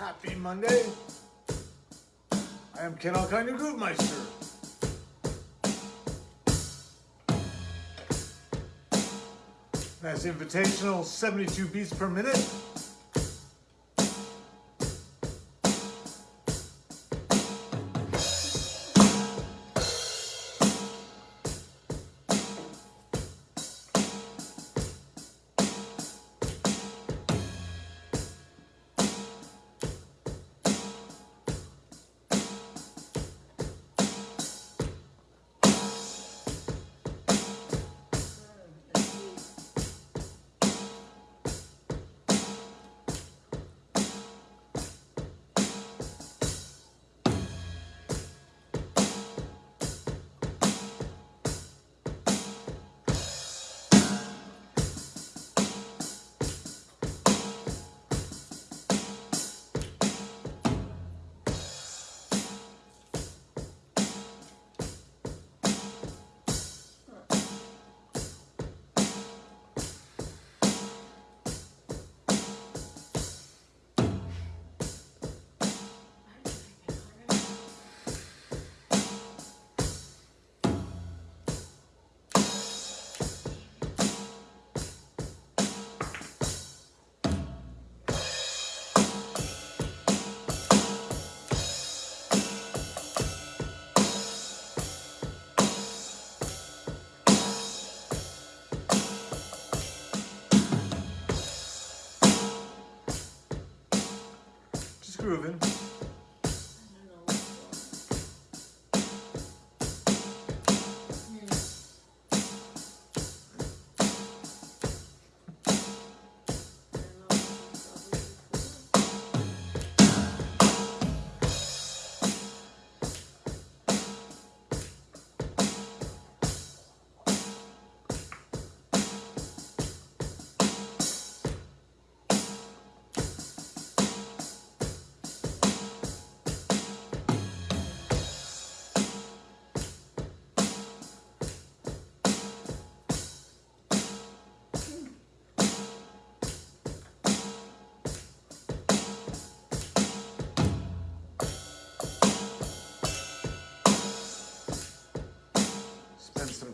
Happy Monday. I am Ken Alkine, your Groove Meister. Nice invitational 72 beats per minute. Just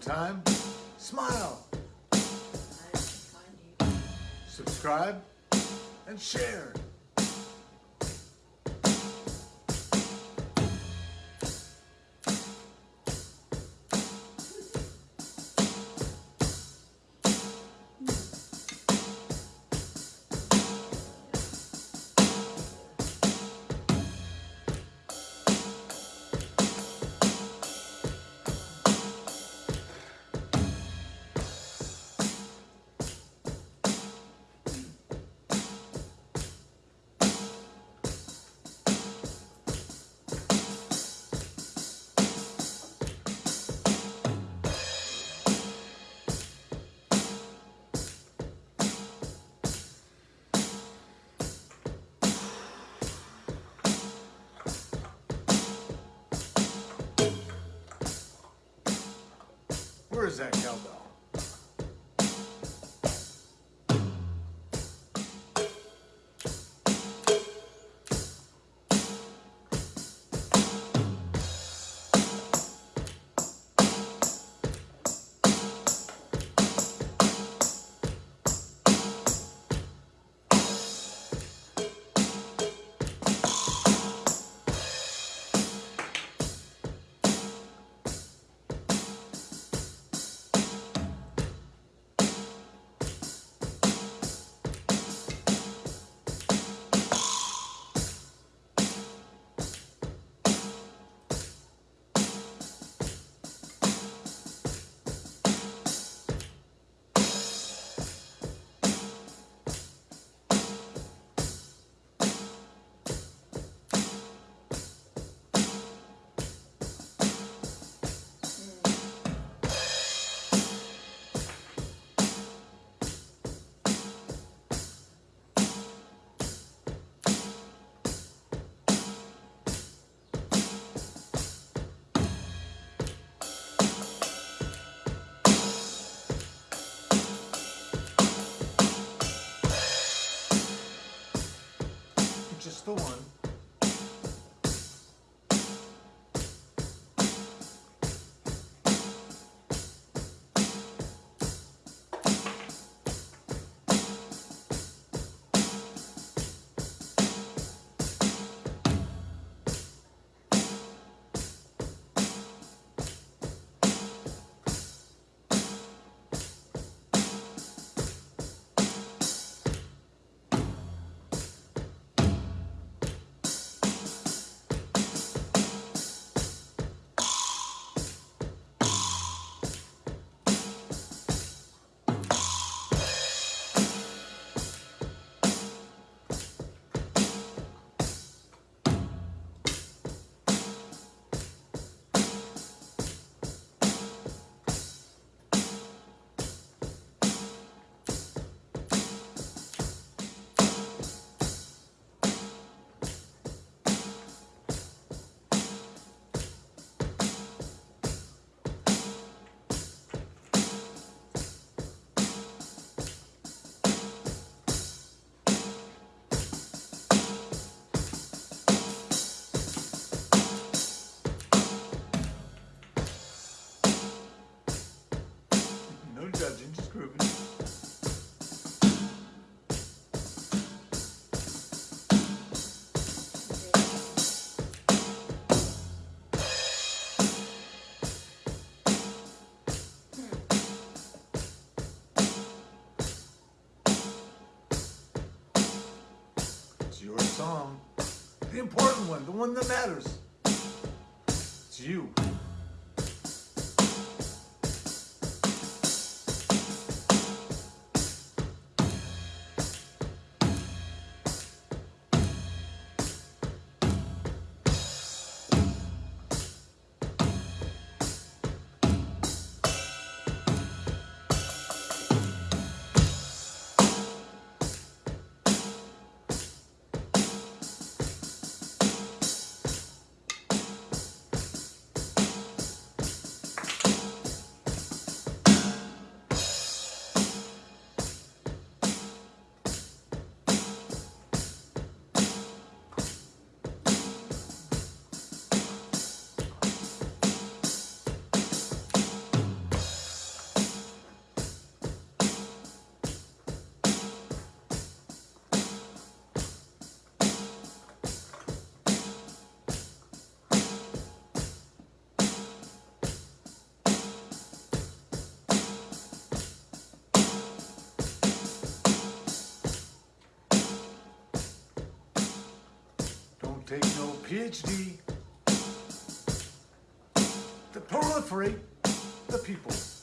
time. Smile. Subscribe and share. Is that just The important one, the one that matters. It's you. Take no PhD to proliferate the people.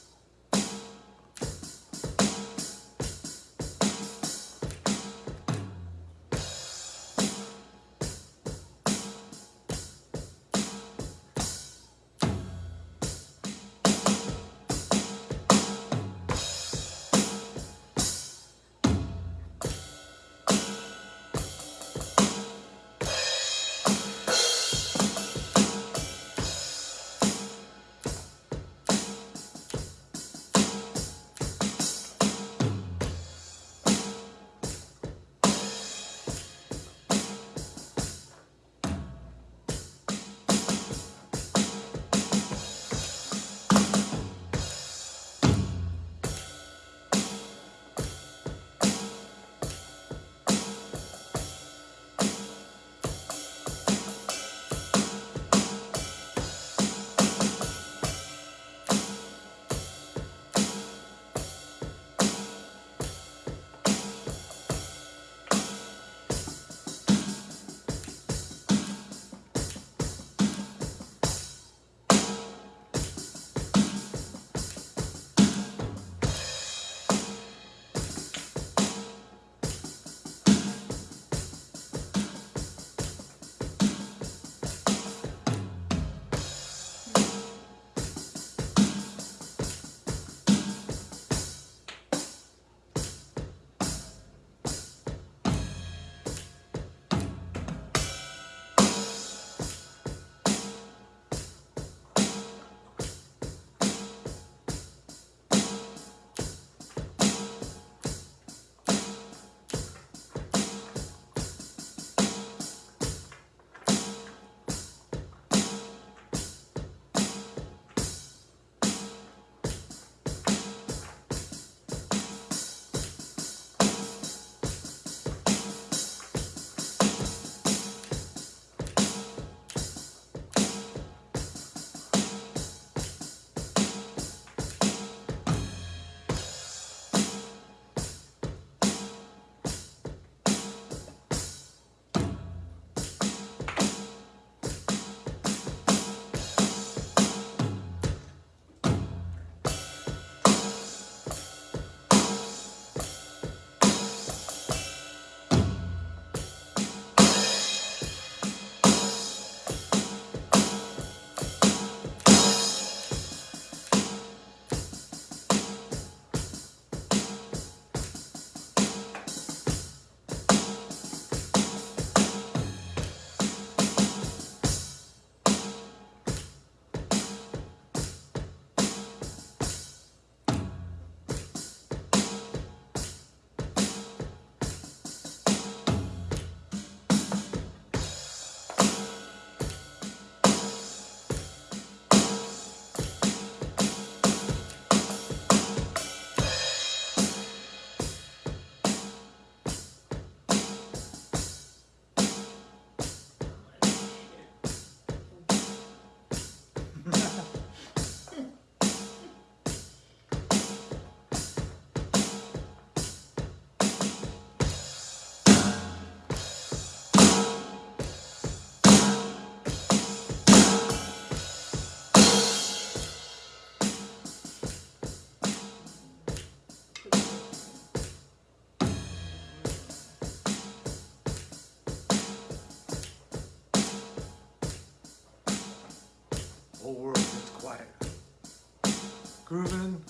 Grooving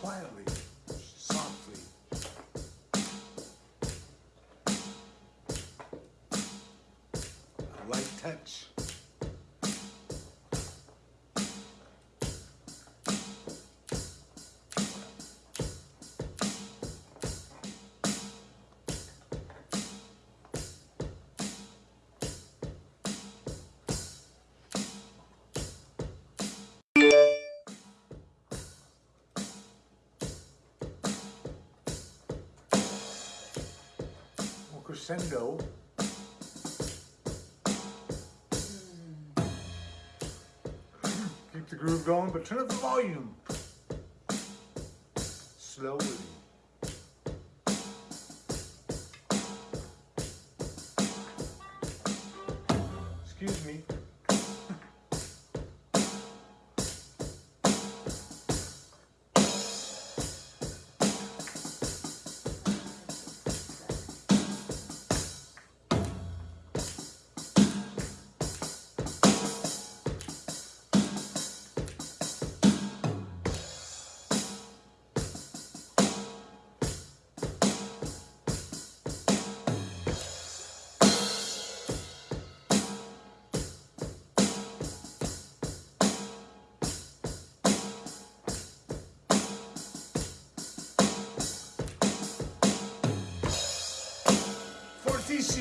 quietly, crescendo. Keep the groove going, but turn up the volume. Slowly.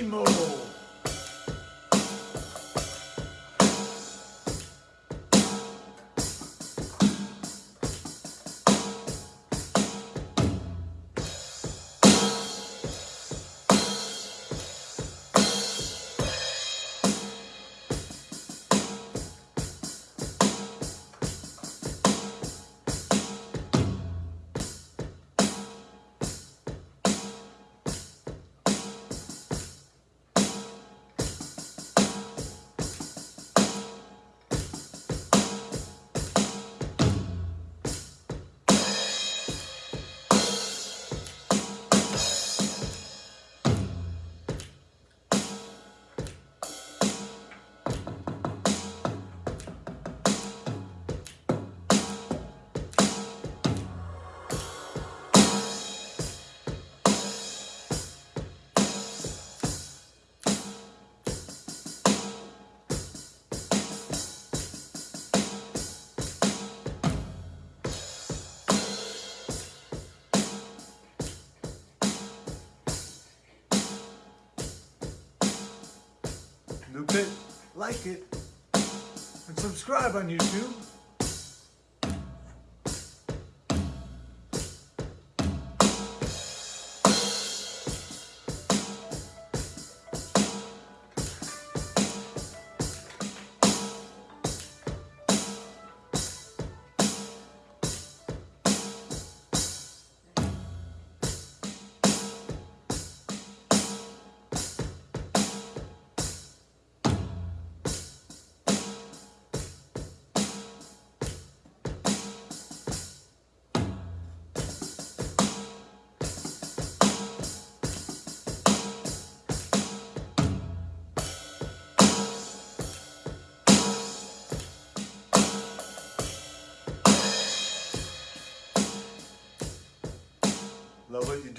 Fortissimo. Subscribe on YouTube.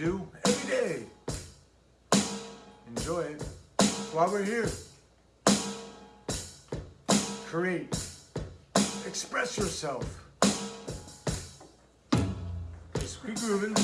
Do every day. Enjoy it. while we're here. Create. Express yourself. Just keep grooving.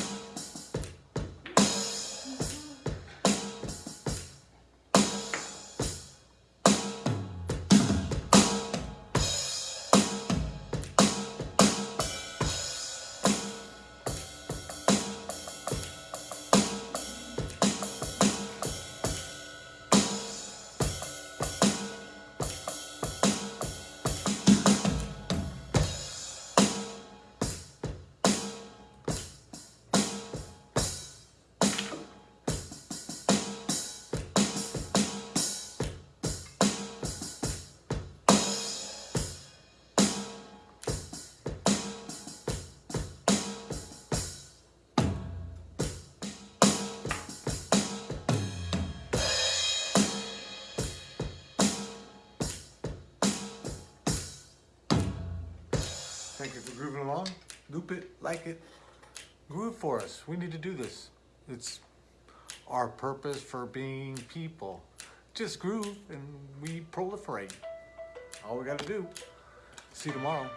Loop it, like it, groove for us. We need to do this. It's our purpose for being people. Just groove and we proliferate. All we got to do. See you tomorrow.